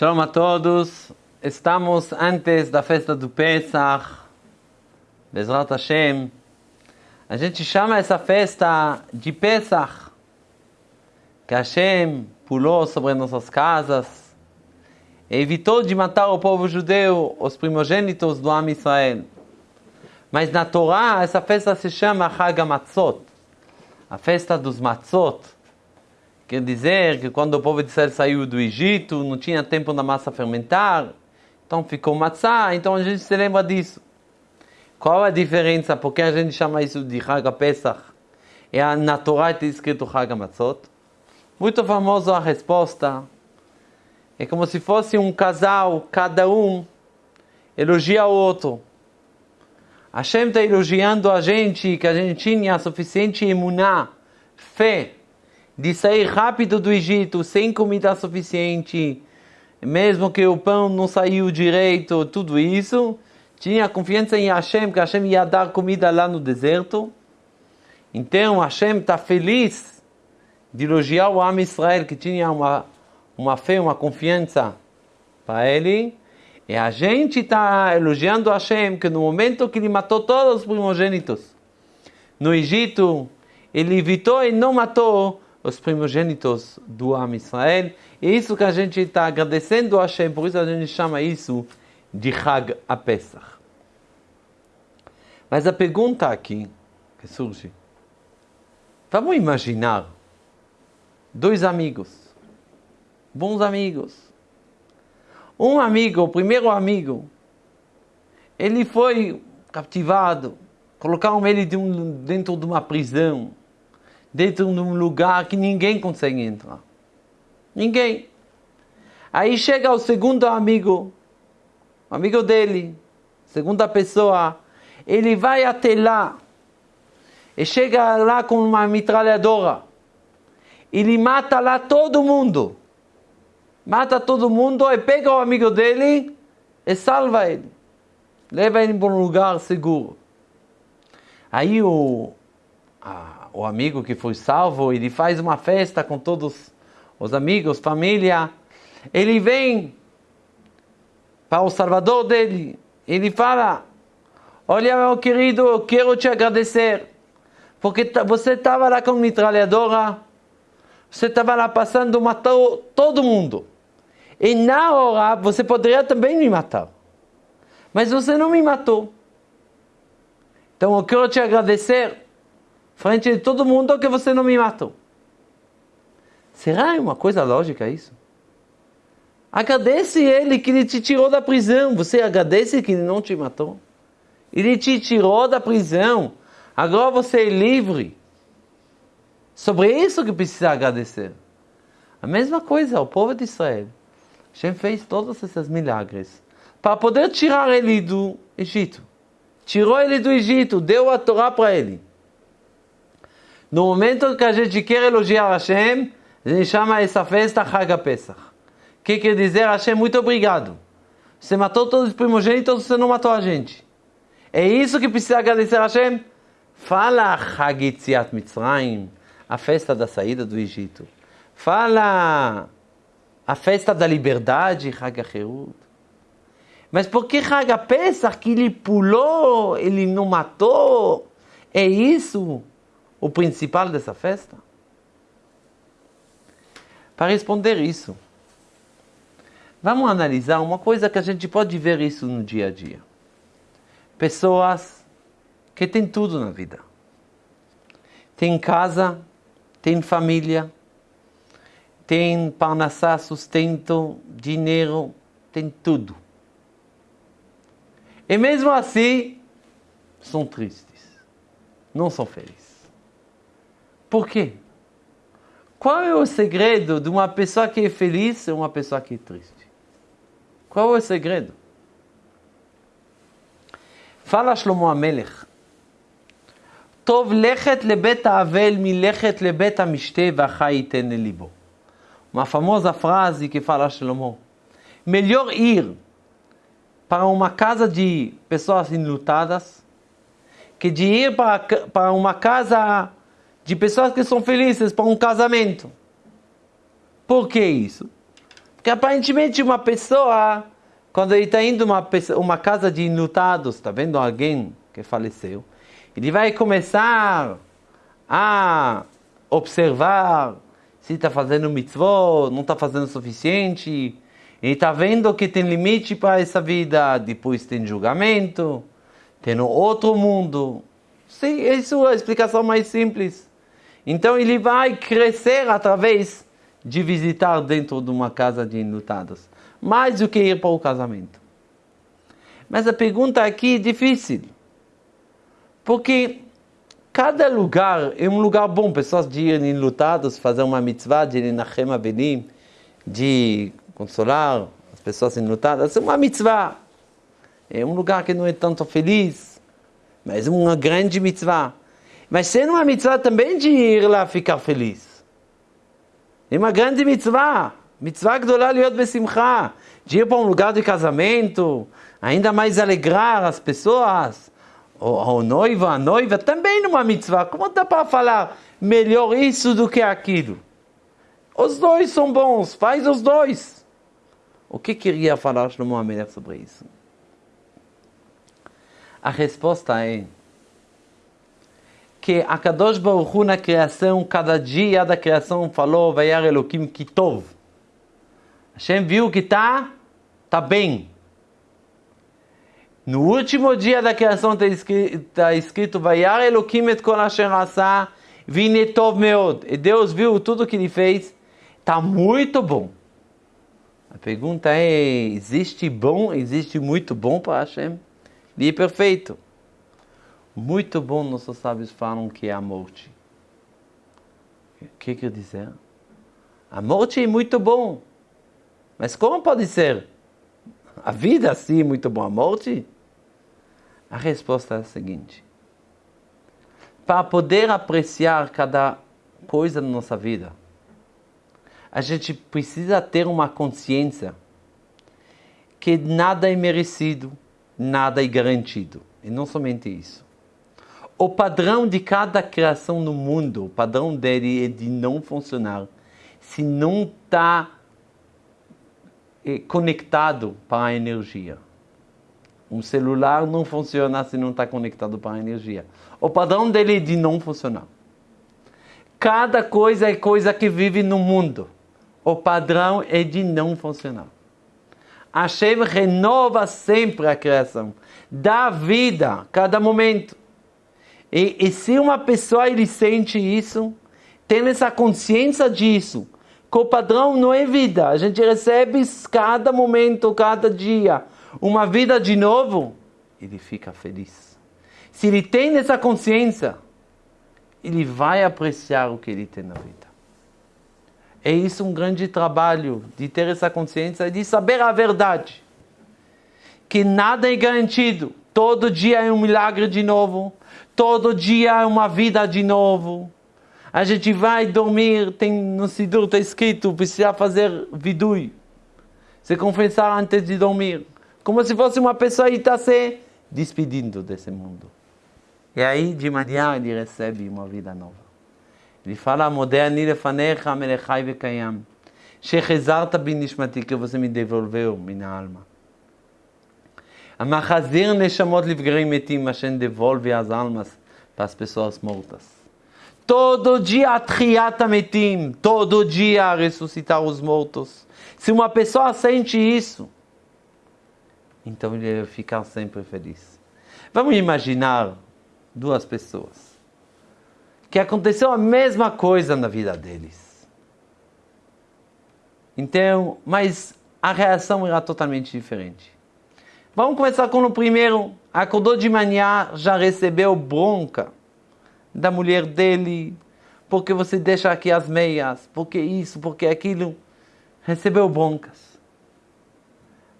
Shalom a todos. Estamos antes da festa do Pesach. Bezrat Hashem. A gente chama essa festa de Pesach. Que Hashem pulou sobre nossas casas e evitou de matar o povo judeu, os primogênitos do Am Israel. Mas na Torá, essa festa se chama Chag Matzot. A festa dos Matzot. Quer dizer que quando o povo de Israel saiu do Egito, não tinha tempo da massa fermentar, então ficou matzá, então a gente se lembra disso. Qual a diferença? Por que a gente chama isso de Chag Pesach? É na Torá está escrito Chag Matzot. Muito famosa a resposta. É como se fosse um casal, cada um elogia o outro. Hashem está elogiando a gente, que a gente tinha suficiente imuná, fé, de sair rápido do Egito sem comida suficiente, mesmo que o pão não saiu direito, tudo isso, tinha confiança em Hashem, que Hashem ia dar comida lá no deserto. Então Hashem está feliz de elogiar o Am Israel, que tinha uma, uma fé, uma confiança para ele. E a gente está elogiando Hashem, que no momento que ele matou todos os primogênitos no Egito, ele evitou e não matou os primogênitos do Am Israel. E é isso que a gente está agradecendo a Hashem, por isso a gente chama isso de Chag a Pesach. Mas a pergunta aqui que surge, vamos imaginar dois amigos, bons amigos. Um amigo, o primeiro amigo, ele foi captivado, colocaram ele dentro de uma prisão dentro de um lugar que ninguém consegue entrar. Ninguém. Aí chega o segundo amigo, amigo dele, segunda pessoa, ele vai até lá e chega lá com uma metralhadora. Ele mata lá todo mundo. Mata todo mundo e pega o amigo dele e salva ele. Leva ele para um lugar seguro. Aí o, a, o amigo que foi salvo, ele faz uma festa com todos os amigos, família. Ele vem para o salvador dele. Ele fala: Olha, meu querido, eu quero te agradecer. Porque você estava lá com metralhadora, você estava lá passando, matou todo mundo. E na hora você poderia também me matar. Mas você não me matou. Então eu quero te agradecer frente de todo mundo que você não me matou. Será uma coisa lógica isso? Agradece ele que ele te tirou da prisão. Você agradece que ele não te matou? Ele te tirou da prisão. Agora você é livre. Sobre isso que precisa agradecer. A mesma coisa, o povo de Israel. Hashem fez todos esses milagres para poder tirar ele do Egito. Tirou ele do Egito, deu a Torá para ele. No momento que a gente quer elogiar Hashem, a gente chama essa festa Chag Pesach. Que quer dizer Hashem, muito obrigado. Você matou todos os primogênitos, você não matou a gente. É isso que precisa agradecer a Hashem? Fala Chag Yitziat Mitzrayim, a festa da saída do Egito. Fala a festa da liberdade, Chag Herut. Mas por que Chag Pesach, que ele pulou, ele não matou? É isso o principal dessa festa? Para responder isso, vamos analisar uma coisa que a gente pode ver isso no dia a dia. Pessoas que têm tudo na vida. Tem casa, tem família, tem parnassá, sustento, dinheiro, tem tudo. E mesmo assim, são tristes, não são felizes. Por quê? Qual é o segredo de uma pessoa que é feliz e uma pessoa que é triste? Qual é o segredo? Fala Shlomo Amelech. Tov lechet lebet avel milechet lebet amishte vachai libo. Uma famosa frase que fala Shlomo. Melhor ir para uma casa de pessoas enlutadas que de ir para, para uma casa de pessoas que são felizes para um casamento. Por que isso? Porque aparentemente uma pessoa, quando ele está indo uma uma casa de enlutados, está vendo alguém que faleceu, ele vai começar a observar se está fazendo mitzvot, não está fazendo o suficiente. Ele está vendo que tem limite para essa vida, depois tem julgamento, tem outro mundo. Sim, isso é a explicação mais simples. Então ele vai crescer através de visitar dentro de uma casa de enlutados, mais do que ir para o casamento. Mas a pergunta aqui é difícil, porque cada lugar é um lugar bom, pessoas de irem enlutados, fazer uma mitzvah, de ir na Chema Benim, de consolar as pessoas enlutadas, é uma mitzvah. É um lugar que não é tanto feliz, mas é uma grande mitzvah. Mas sendo uma mitzvah também de ir lá ficar feliz. É uma grande mitzvah. Mitzvah gdolá liot besimcha. De ir para um lugar de casamento, ainda mais alegrar as pessoas. O noivo, a noiva, também numa mitzvah. Como dá para falar melhor isso do que aquilo? Os dois são bons, faz os dois. O que queria falar Shlomo Amelech sobre isso? A resposta é que a Kadosh Baruch Hu na criação, cada dia da criação falou, Vayar Elohim Kitov. Hashem viu que está tá bem. No último dia da criação está escrito, tá escrito Vayar Elohim et kol asher asa, vinetov meod. E Deus viu tudo que ele fez, está muito bom. A pergunta é, existe bom, existe muito bom para Hashem? Ele é perfeito. Muito bom, nossos sábios falam que é a morte. O que quer dizer? A morte é muito bom. Mas como pode ser? A vida sim é muito bom, a morte? A resposta é a seguinte: para poder apreciar cada coisa na nossa vida, a gente precisa ter uma consciência que nada é merecido, nada é garantido. E não somente isso o padrão de cada criação no mundo, o padrão dele é de não funcionar se não está eh, conectado para a energia. Um celular não funciona se não está conectado para a energia. O padrão dele é de não funcionar. Cada coisa é coisa que vive no mundo. O padrão é de não funcionar. Hashem renova sempre a criação, dá vida a cada momento. E, e se uma pessoa ele sente isso, tem essa consciência disso, que o padrão não é vida, a gente recebe cada momento, cada dia, uma vida de novo, ele fica feliz. Se ele tem essa consciência, ele vai apreciar o que ele tem na vida. É isso um grande trabalho, de ter essa consciência e de saber a verdade. Que nada é garantido. Todo dia é um milagre de novo. Todo dia é uma vida de novo. A gente vai dormir, tem no Sidur está escrito, precisa fazer vidui. Se confessar antes de dormir. Como se fosse uma pessoa e está se despedindo desse mundo. E aí, de manhã, ele recebe uma vida nova. Ele fala, Modéani lefanecha melechai vekayam. Shechezarta binishmati, que você me devolveu minha alma. Amachazir Neshamot Livgrei Metim, Hashem devolve as almas para as pessoas mortas. Todo dia Triata Metim, todo dia ressuscitar os mortos. Se uma pessoa sente isso, então ele vai ficar sempre feliz. Vamos imaginar duas pessoas que aconteceu a mesma coisa na vida deles. Então, mas a reação era totalmente diferente. Vamos começar com o primeiro. Acordou de manhã, já recebeu bronca da mulher dele, porque você deixa aqui as meias, porque isso, porque aquilo. Recebeu broncas.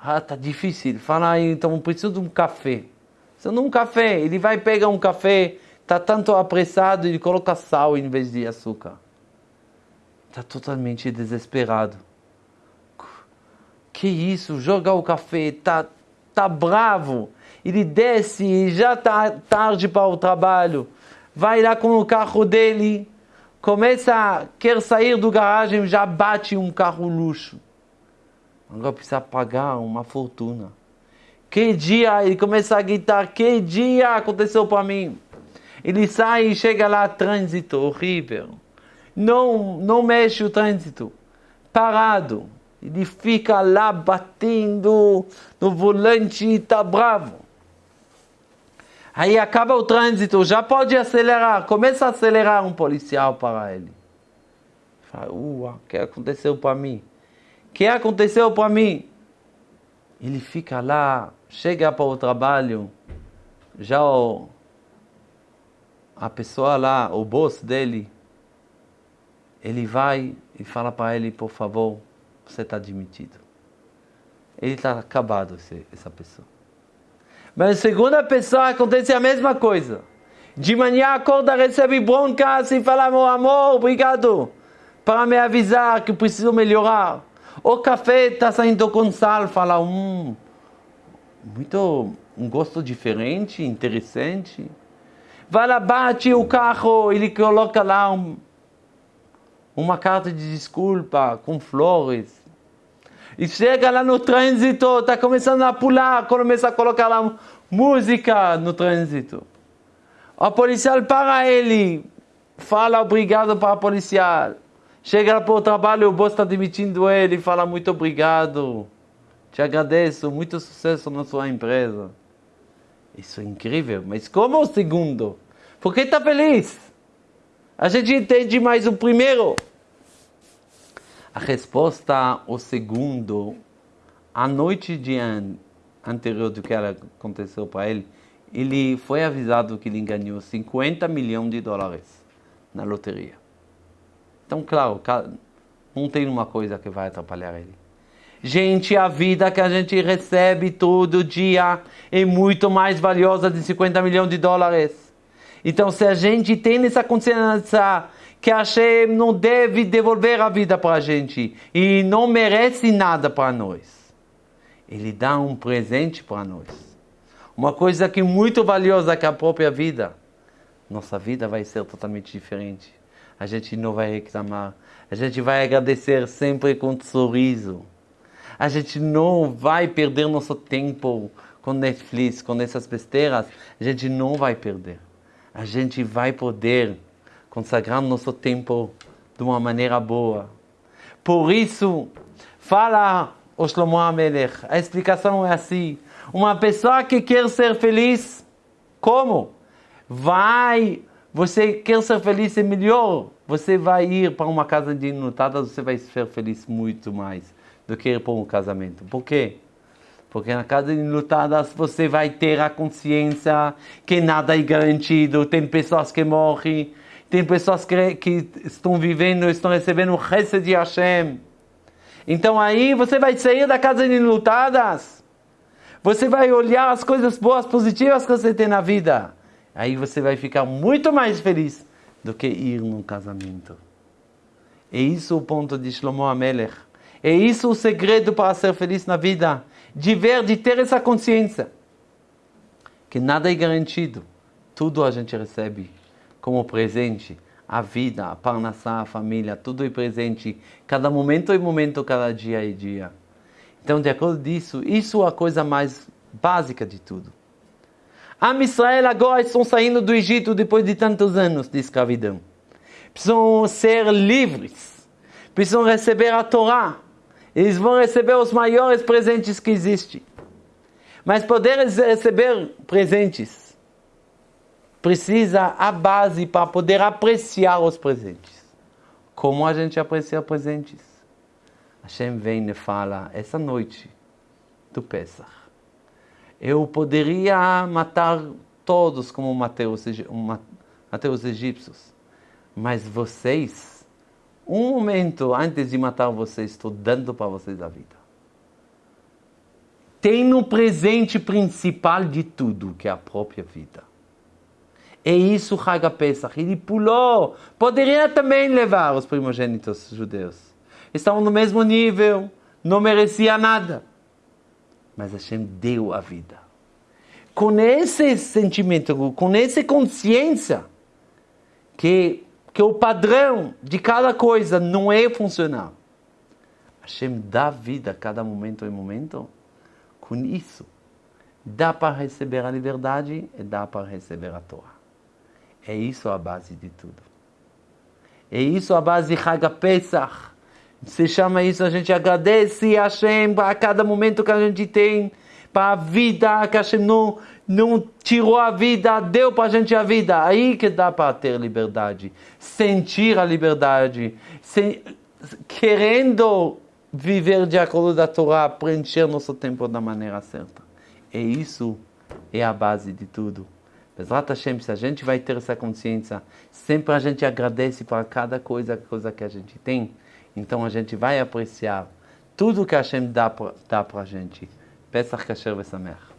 Ah, tá difícil. Fala aí, então preciso de um café. Preciso de um café. Ele vai pegar um café, tá tanto apressado, ele coloca sal em vez de açúcar. Está totalmente desesperado. Que isso? Joga o café, tá está bravo, ele desce e já está tarde para o trabalho, vai lá com o carro dele, começa, quer sair do garagem, já bate um carro luxo. Agora precisa pagar uma fortuna. Que dia ele começa a gritar, que dia aconteceu para mim? Ele sai e chega lá, trânsito horrível. Não, não mexe o trânsito. Parado. Ele fica lá batendo no volante e está bravo. Aí acaba o trânsito, já pode acelerar. Começa a acelerar um policial para ele. Fala, o que aconteceu para mim? O que aconteceu para mim? Ele fica lá, chega para o trabalho, já o, a pessoa lá, o boss dele, ele vai e fala para ele, por favor, você está demitido. Ele está acabado, essa pessoa. Mas a segunda pessoa acontece a mesma coisa. De manhã acorda, recebe bronca e fala, meu amor, obrigado para me avisar que preciso melhorar. O café está saindo com sal, fala, hum, muito, um gosto diferente, interessante. Vai lá, bate o carro, ele coloca lá um, uma carta de desculpa com flores. E chega lá no trânsito, está começando a pular, começa a colocar lá música no trânsito. O policial para ele, fala obrigado para o policial. Chega para o trabalho, o boss está demitindo ele, fala muito obrigado, te agradeço, muito sucesso na sua empresa. Isso é incrível, mas como o segundo? Por que está feliz? A gente entende mais o primeiro. A resposta, o segundo, a noite de an anterior do que aconteceu para ele, ele foi avisado que ele ganhou 50 milhões de dólares na loteria. Então, claro, não tem uma coisa que vai atrapalhar ele. Gente, a vida que a gente recebe todo dia é muito mais valiosa de 50 milhões de dólares. Então, se a gente tem essa consciência que a Hashem não deve devolver a vida para a gente e não merece nada para nós. Ele dá um presente para nós. Uma coisa que é muito valiosa que a própria vida. Nossa vida vai ser totalmente diferente. A gente não vai reclamar. A gente vai agradecer sempre com um sorriso. A gente não vai perder nosso tempo com Netflix, com essas besteiras. A gente não vai perder. A gente vai poder consagrar nosso tempo de uma maneira boa. Por isso, fala o Shlomo Amelech, a explicação é assim: uma pessoa que quer ser feliz, como? Vai, você quer ser feliz é melhor, você vai ir para uma casa de enlutadas, você vai ser feliz muito mais do que ir para um casamento. Por quê? Porque na casa de enlutadas você vai ter a consciência que nada é garantido, tem pessoas que morrem, tem pessoas que, que estão vivendo, estão recebendo o resto de Hashem. Então aí você vai sair da casa de lutadas. Você vai olhar as coisas boas, positivas que você tem na vida. Aí você vai ficar muito mais feliz do que ir num casamento. É isso o ponto de Shlomo Amelech. É isso o segredo para ser feliz na vida. De ver, de ter essa consciência. Que nada é garantido. Tudo a gente recebe como presente, a vida, a parnassá, a família, tudo é presente, cada momento é momento, cada dia é dia. Então, de acordo disso, isso é a coisa mais básica de tudo. Am Israel agora estão saindo do Egito depois de tantos anos de escravidão. Precisam ser livres. Precisam receber a Torá. Eles vão receber os maiores presentes que existem. Mas poder receber presentes precisa a base para poder apreciar os presentes. Como a gente aprecia presentes? Hashem vem e fala, essa noite do Pesach, eu poderia matar todos como matei os egípcios, mas vocês, um momento antes de matar vocês, estou dando para vocês a vida. Tem no presente principal de tudo, que é a própria vida. É isso Hag Pesach. Ele pulou. Poderia também levar os primogênitos judeus. Estavam no mesmo nível, não merecia nada. Mas Hashem deu a vida. Com esse sentimento, com essa consciência, que, que o padrão de cada coisa não é funcional. Hashem dá vida a cada momento e momento, com isso, dá para receber a liberdade e dá para receber a Torá. É isso a base de tudo. É isso a base de Haga Pesach. Se chama isso, a gente agradece a Hashem a cada momento que a gente tem, para a vida, que Hashem não, não tirou a vida, deu para a gente a vida. Aí que dá para ter liberdade, sentir a liberdade, se, querendo viver de acordo da Torá, preencher nosso tempo da maneira certa. E isso é a base de tudo. Bezrat Hashem, se a gente vai ter essa consciência, sempre a gente agradece para cada coisa, coisa que a gente tem, então a gente vai apreciar tudo que Hashem dá para a gente. פסח כשר ושמח.